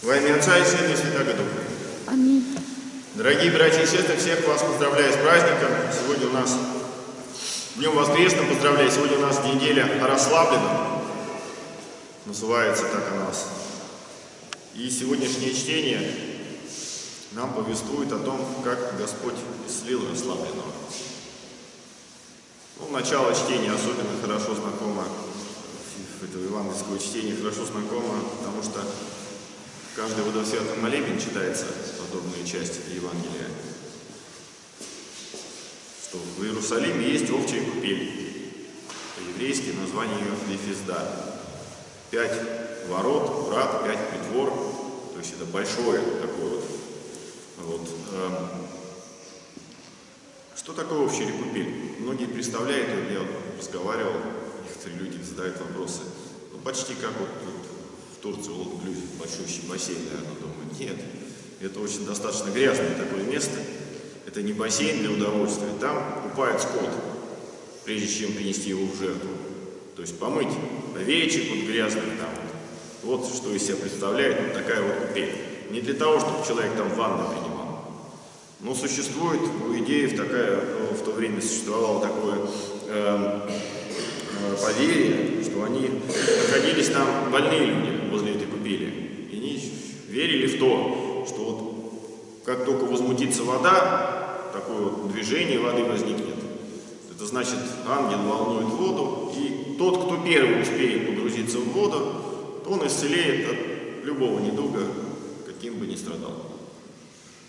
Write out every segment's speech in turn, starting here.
Во имя Отца и Сына и Святого Духа. Аминь. Дорогие братья и сестры, всех вас поздравляю с праздником. Сегодня у нас Днем Воскресным поздравляю. Сегодня у нас неделя о расслабленном. Называется так у нас. И сегодняшнее чтение нам повествует о том, как Господь исцелил расслабленного. Ну, начало чтения особенно хорошо знакомо, этого евангельского чтения хорошо знакомо, потому что каждый водосвятый молебен читается подобные части Евангелия. Что в Иерусалиме есть овчая купель. По-еврейски название ее Лефизда. Пять ворот, врат, пять притвор. То есть это большое такое вот. вот эм, что такое общая купель? Многие представляют, я разговаривал, некоторые люди задают вопросы, ну почти как вот, вот в Турции, в Лонгблюзе, большущий бассейн, наверное, думаю, нет, это очень достаточно грязное такое место, это не бассейн для удовольствия, там купают скот, прежде чем принести его в жертву, то есть помыть овечек вот грязный там, вот. Что из себя представляет вот такая вот купель. Не для того, чтобы человек там ванну принимал, но существует у идеев такая, ну, в то время существовало такое э, э, поверье, что они находились там больные люди возле этой купели. И они верили в то, что вот как только возмутится вода, такое вот движение воды возникнет. Это значит, ангел волнует воду, и тот, кто первый успеет погрузиться в воду, он исцелеет от любого недуга, каким бы ни страдал.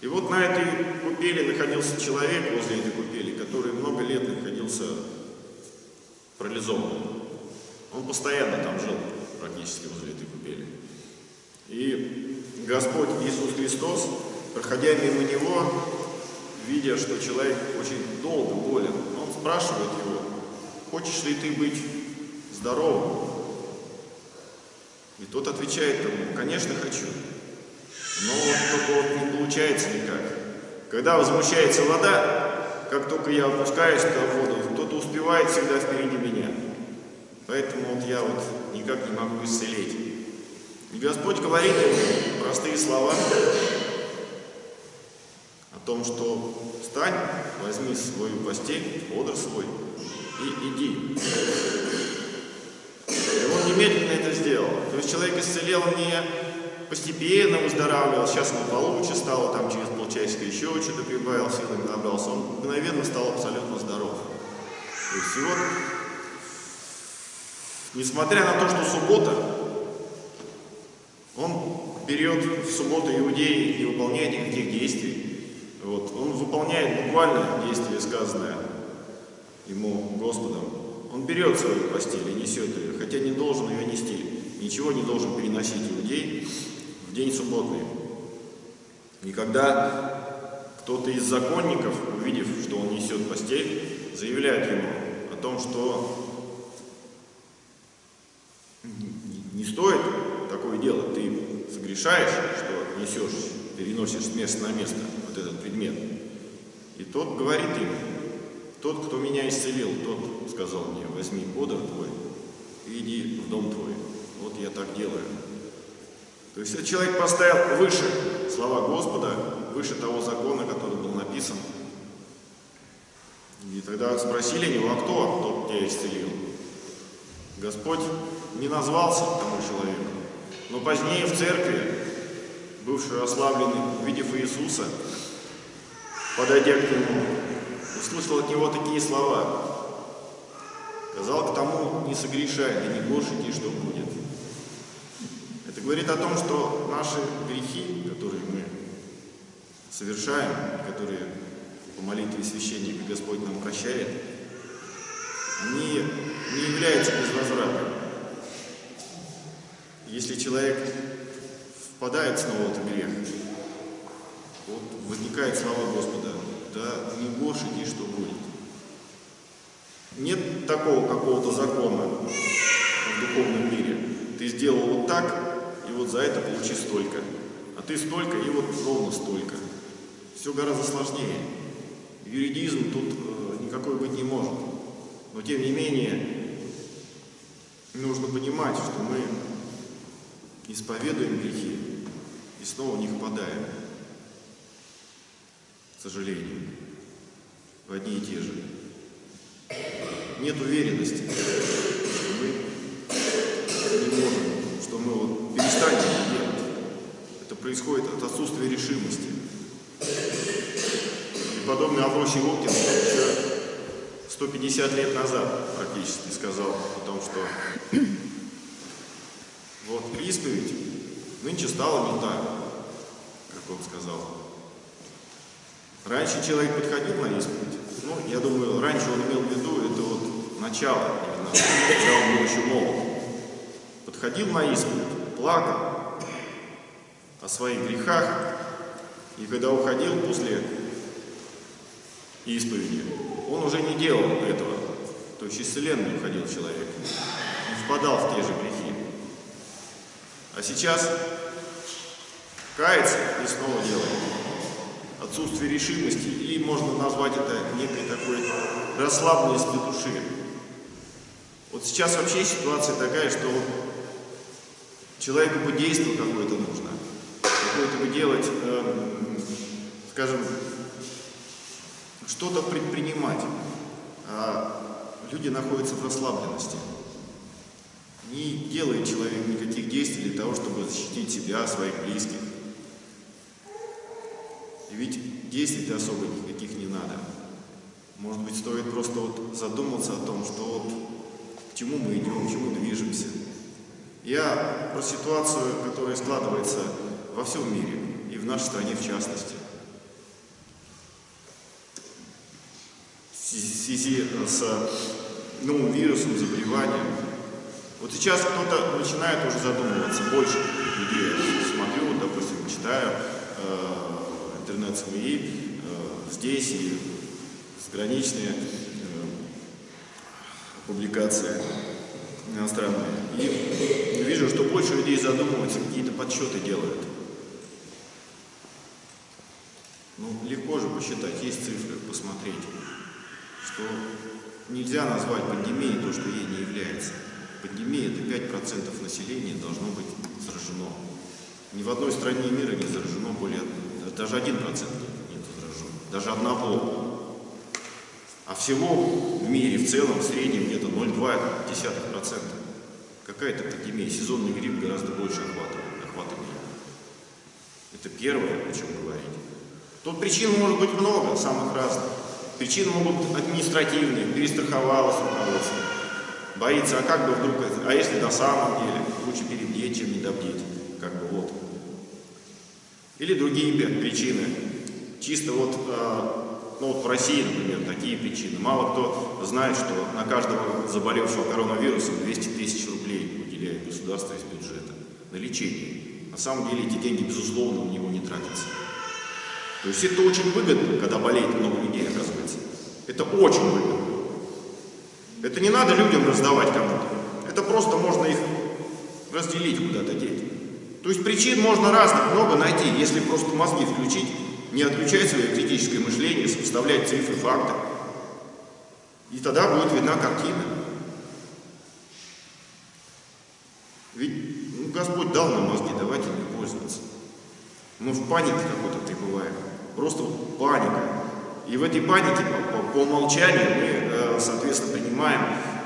И вот на этой купели находился человек возле этой купели, который много лет находился парализованным. Он постоянно там жил, практически возле этой купели. И Господь Иисус Христос, проходя мимо него, видя, что человек очень долго болен, он спрашивает его, хочешь ли ты быть здоровым? И тот отвечает ему, конечно, хочу. Но вот только вот не получается никак. Когда возмущается вода, как только я опускаюсь в воду, кто-то успевает всегда впереди меня. Поэтому вот я вот никак не могу исцелить. И Господь говорит ему простые слова о том, что встань, возьми свою постель, одр свой и иди. И он немедленно это сделал. То есть человек исцелел не постепенно выздоравливал, сейчас ему получше стало, там через полчасика еще что-то прибавил, силами набрался, он мгновенно стал абсолютно здоров. То есть вот, несмотря на то, что суббота, он берет в субботу иудеи и выполняет никаких действий. Вот. Он выполняет буквально действие, сказанное ему Господом. Он берет свою постель и несет ее, хотя не должен ее нести. Ничего не должен переносить иудей, в день субботный. И когда кто-то из законников, увидев, что он несет постель, заявляет ему о том, что не стоит такое делать, ты согрешаешь, что несешь, переносишь с места на место вот этот предмет. И тот говорит им, тот, кто меня исцелил, тот сказал мне, возьми подор твой и иди в дом твой. Вот я так делаю. То есть этот человек поставил выше слова Господа, выше того закона, который был написан. И тогда спросили него, а кто тот тебя исцелил? Господь не назвался тому человеку, но позднее в церкви, бывший ослабленный, увидев Иисуса, подойдя к нему, услышал от него такие слова. Сказал к тому, не согрешай, да не горше что будет. Это говорит о том, что наши грехи, которые мы совершаем, которые по молитве священника Господь нам прощает, не, не являются безвозвратными. Если человек впадает снова в этот грех, вот возникает слова Господа, да не больше ни что будет. Нет такого какого-то закона в духовном мире. Ты сделал вот так, и вот за это получи столько. А ты столько, и вот ровно столько. Все гораздо сложнее. Юридизм тут э, никакой быть не может. Но тем не менее, нужно понимать, что мы исповедуем грехи, и снова в них впадаем. К сожалению, в одни и те же. Нет уверенности, что мы не можем, что мы вот перестанем это делать. Это происходит от отсутствия решимости. И подобный Авросий Лукин еще 150 лет назад практически сказал о том, что исповедь нынче стала не так, как он сказал. Раньше человек подходил на исповедь, ну, я думаю, раньше он имел в виду, это вот начало, именно, когда был еще молод. Подходил на исповедь, плакал о своих грехах, и когда уходил после исповеди, он уже не делал этого. То есть исцеленный уходил человек, не впадал в те же грехи. А сейчас кается и снова делает. Отсутствие решимости, или можно назвать это некой такой расслабленностью души. Вот сейчас вообще ситуация такая, что человеку бы действие какое-то нужно, какое-то бы делать, э, скажем, что-то предпринимать. А люди находятся в расслабленности. Не делает человек никаких действий для того, чтобы защитить себя, своих близких. И ведь действий особо никаких не надо. Может быть, стоит просто вот задуматься о том, что вот к чему мы идем, к чему движемся. Я про ситуацию, которая складывается во всем мире, и в нашей стране в частности. в связи с новым вирусом, заболеванием. Вот сейчас кто-то начинает уже задумываться, больше людей смотрю, вот, допустим, читаю э, интернет-СМИ э, здесь и заграничные э, публикации иностранные. И вижу, что больше людей задумываются, какие-то подсчеты делают. Ну, легко же посчитать, есть цифры, посмотреть что нельзя назвать пандемией то, что ей не является. Пандемия – это 5% населения должно быть заражено. Ни в одной стране мира не заражено более, даже 1% нет заражен, даже одного. А всего в мире в целом в среднем где-то 0,2%. Какая-то пандемия, сезонный грипп гораздо больше охватывает, охватывает. Это первое, о чем говорить. Тут причин может быть много, самых разных. Причины могут административные, перестраховалось руководство. Боится, а как бы вдруг, а если на самом деле, лучше перебдеть, чем не добдеть, как бы вот. Или другие причины. Чисто вот, э, ну вот в России, например, такие причины. Мало кто знает, что на каждого заболевшего коронавирусом 200 тысяч рублей выделяет государство из бюджета на лечение. На самом деле эти деньги, безусловно, у него не тратятся. То есть это очень выгодно, когда болеет много людей, оказывается. Это очень выгодно. Это не надо людям раздавать кому-то. Это просто можно их разделить куда-то деть. То есть причин можно разных много найти, если просто мозги включить, не отключать свое критическое мышление, сопоставлять цифры, факты. И тогда будет видна картина. Ведь ну, Господь дал нам мозги, давайте ими пользоваться. Мы в панике какой-то пребываем. Просто паника. И в этой панике по, по, по умолчанию мы, соответственно, принимаем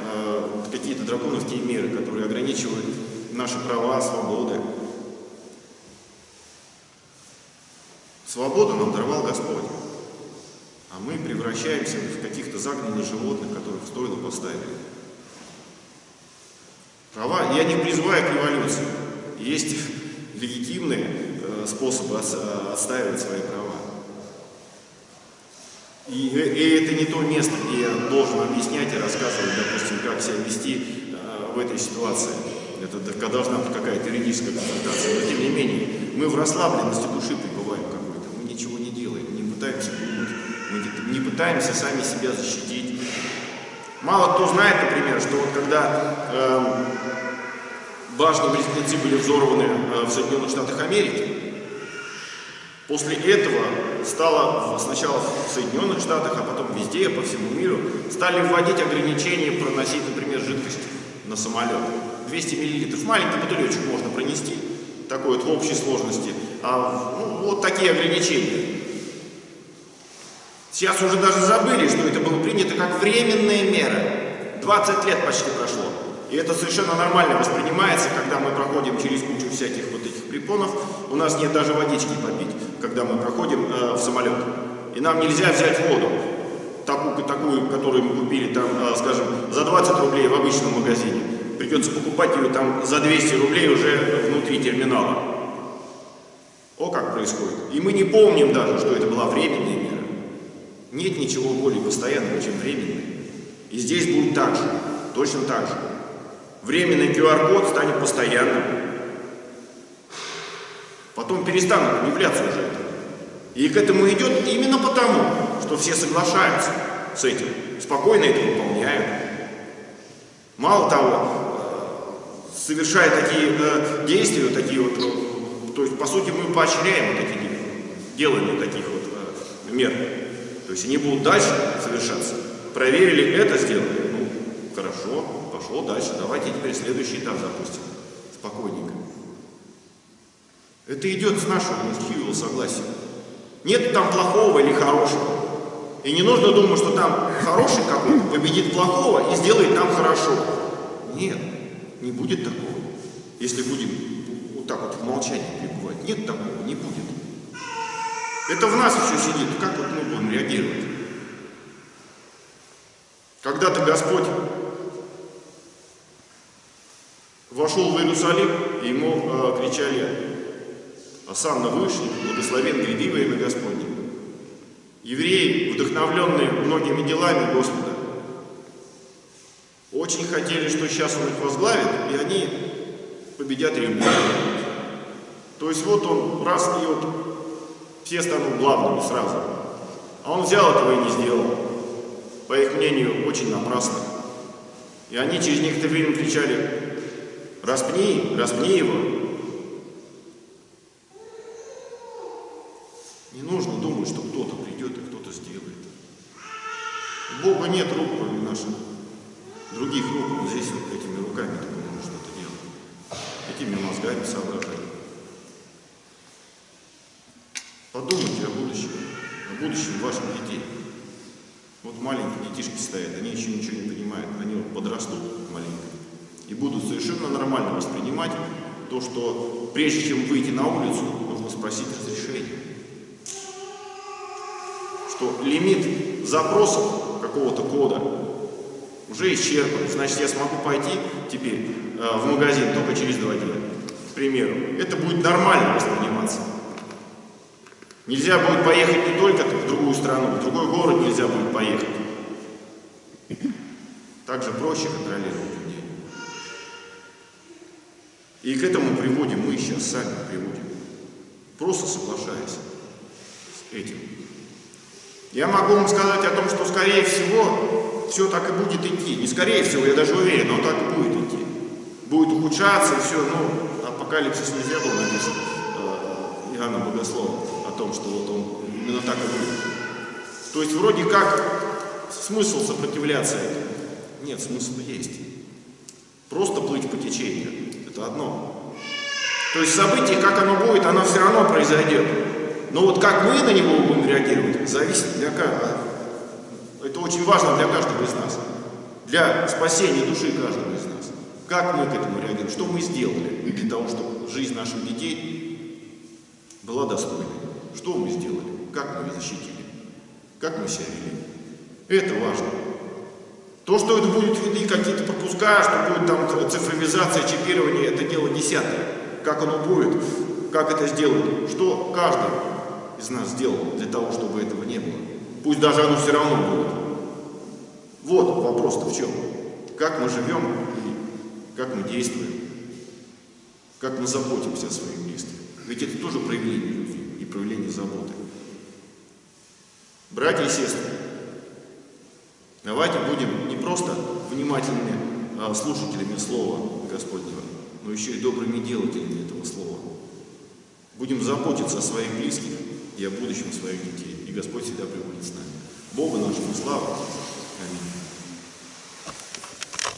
э, какие-то драконовские меры, которые ограничивают наши права, свободы. Свободу нам даровал Господь. А мы превращаемся в каких-то загнанных животных, которых в стойло поставили. Права, я не призываю к революции. Есть легитимные э, способы отстаивать свои права. И, и это не то место, где я должен объяснять и рассказывать, допустим, как себя вести э, в этой ситуации. Это когда должна быть какая-то юридическая консультация. Но тем не менее, мы в расслабленности души пребываем какой-то. Мы ничего не делаем, не пытаемся думать, мы не пытаемся сами себя защитить. Мало кто знает, например, что вот когда э, башни близнецы были взорваны э, в Соединенных Штатах Америки, после этого стало сначала в Соединенных Штатах, а потом везде, по всему миру, стали вводить ограничения проносить, например, жидкость на самолет. 200 мл, маленький бутылечек можно пронести, такой вот в общей сложности, а ну, вот такие ограничения. Сейчас уже даже забыли, что это было принято как временная мера. 20 лет почти прошло. И это совершенно нормально воспринимается, когда мы проходим через кучу всяких вот этих препонов. У нас нет даже водички попить, когда мы проходим э, в самолет. И нам нельзя взять воду, такую, такую которую мы купили, там, э, скажем, за 20 рублей в обычном магазине. Придется покупать ее там за 200 рублей уже внутри терминала. О, как происходит. И мы не помним даже, что это была временная мера. Нет ничего более постоянного, чем временный. И здесь будет так же, точно так же. Временный QR-код станет постоянным. Потом перестанут являться уже это. И к этому идет именно потому, что все соглашаются с этим, спокойно это выполняют. Мало того, совершая такие э, действия, такие вот, э, то есть, по сути, мы поощряем вот эти делания таких вот э, мер. То есть они будут дальше совершаться. Проверили это, сделали. Ну, хорошо, пошло дальше. Давайте теперь следующий этап запустим. Спокойненько. Это идет с нашего мужского согласия. Нет там плохого или хорошего. И не нужно думать, что там хороший какой-то победит плохого и сделает нам хорошо. Нет, не будет такого. Если будем вот так вот в молчании пребывать. Нет такого, не будет. Это в нас еще сидит. Как вот мы будем реагировать? Когда-то Господь вошел в Иерусалим, и ему э, кричали «Осанна вышли, благословен гряди во имя Господне». Евреи, вдохновленные многими делами Господа, очень хотели, что сейчас Он их возглавит, и они победят римлян. То есть вот он раз и вот все станут главными сразу. А он взял этого и не сделал. По их мнению, очень напрасно. И они через некоторое время кричали, распни, распни его. Не нужно думать, что кто-то придет и кто-то сделает. Нет рук, кроме наших других рук. Вот здесь вот этими руками только можно что-то делать. Этими мозгами соображать. Подумайте о будущем, о будущем ваших детей. Вот маленькие детишки стоят, они еще ничего не понимают, они вот подрастут маленько и будут совершенно нормально воспринимать то, что прежде чем выйти на улицу, нужно спросить разрешение. Что лимит запросов какого-то кода уже исчерпан. Значит, я смогу пойти теперь э, в магазин только через два дня, к примеру. Это будет нормально восприниматься. Нельзя будет поехать не только в другую страну, в другой город нельзя будет поехать. Также проще контролировать людей. И к этому приводим мы сейчас сами приводим. Просто соглашаясь с этим. Я могу вам сказать о том, что скорее всего все так и будет идти. Не скорее всего, я даже уверен, но так и будет идти. Будет ухудшаться и все, ну, апокалипсис нельзя было написано э, Иоанна Богослова том, что вот он именно так и будет. То есть вроде как смысл сопротивляться этому? Нет, смысл есть. Просто плыть по течению. Это одно. То есть событие, как оно будет, оно все равно произойдет. Но вот как мы на него будем реагировать, зависит для каждого. Это очень важно для каждого из нас. Для спасения души каждого из нас. Как мы к этому реагируем? Что мы сделали для того, чтобы жизнь наших детей была достойной? Что мы сделали? Как мы ее защитили? Как мы себя вели? Это важно. То, что это будет видны какие-то пропуска, что будет там цифровизация, чипирование, это дело десятое. Как оно будет, как это сделать, что каждый из нас сделал для того, чтобы этого не было. Пусть даже оно все равно будет. Вот вопрос-то в чем. Как мы живем и как мы действуем. Как мы заботимся о своих близких. Ведь это тоже проявление любви проявление заботы. Братья и сестры, давайте будем не просто внимательными а, слушателями Слова Господнего, но еще и добрыми делателями этого Слова. Будем заботиться о своих близких и о будущем своих детей. И Господь всегда пребудет с нами. Богу нашему славу. Аминь.